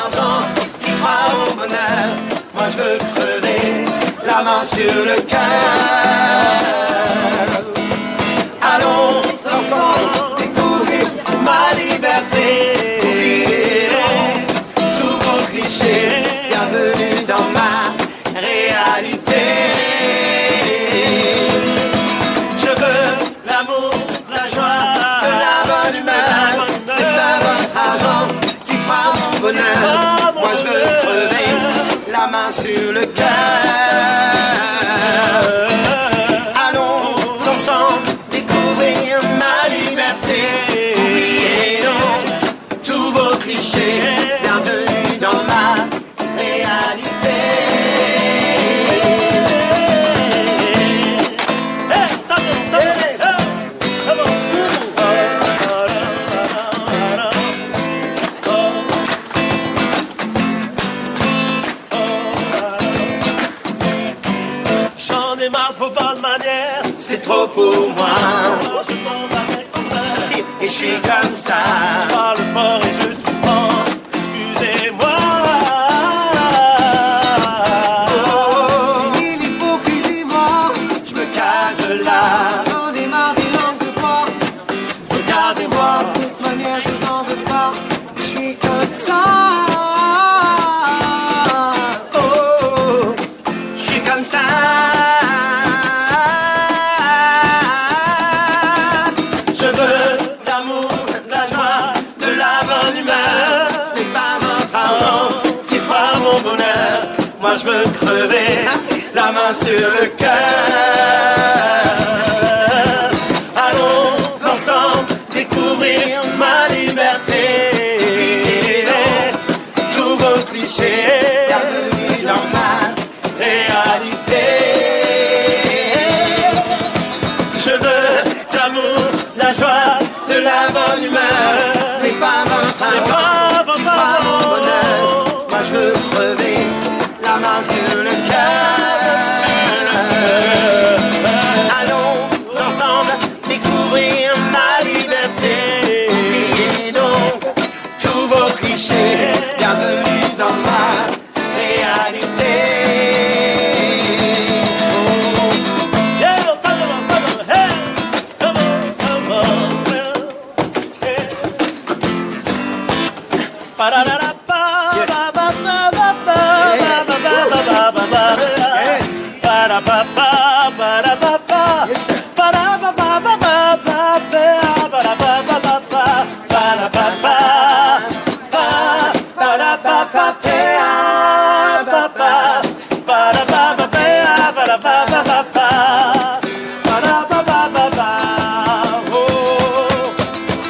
argent qui fera mon bonheur. Moi je veux crever la main sur le cœur. main sur le cœur. trop pour moi. Et je suis comme ça. moi je veux crever la main sur le cœur. Allons ensemble.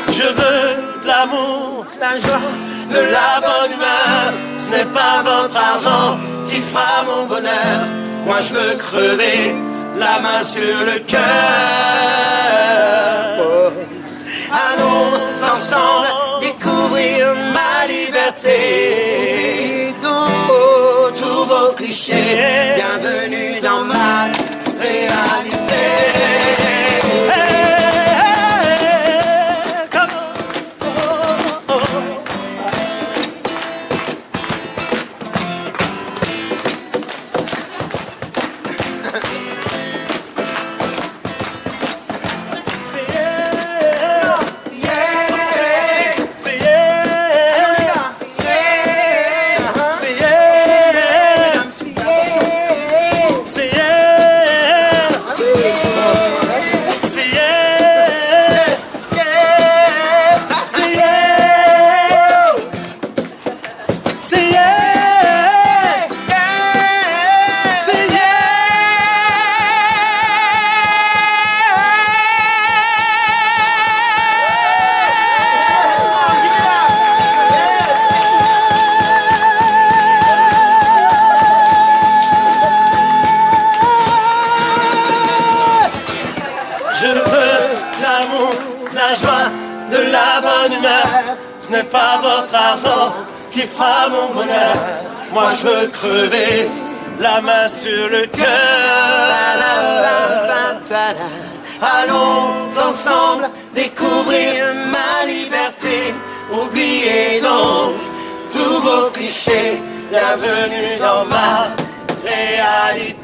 Je veux de l'amour, de la joie, de la. Ce n'est pas votre argent qui fera mon bonheur. Moi je veux crever la main sur le cœur. ensemble découvrir ma liberté. Oubliez donc oh, tous vos clichés. La bonne humeur. Ce n'est pas votre argent qui fera mon bonheur. Moi je veux crever la main sur le cœur. Allons ensemble découvrir ma liberté. Oubliez donc tous vos clichés. Bienvenue dans ma réalité.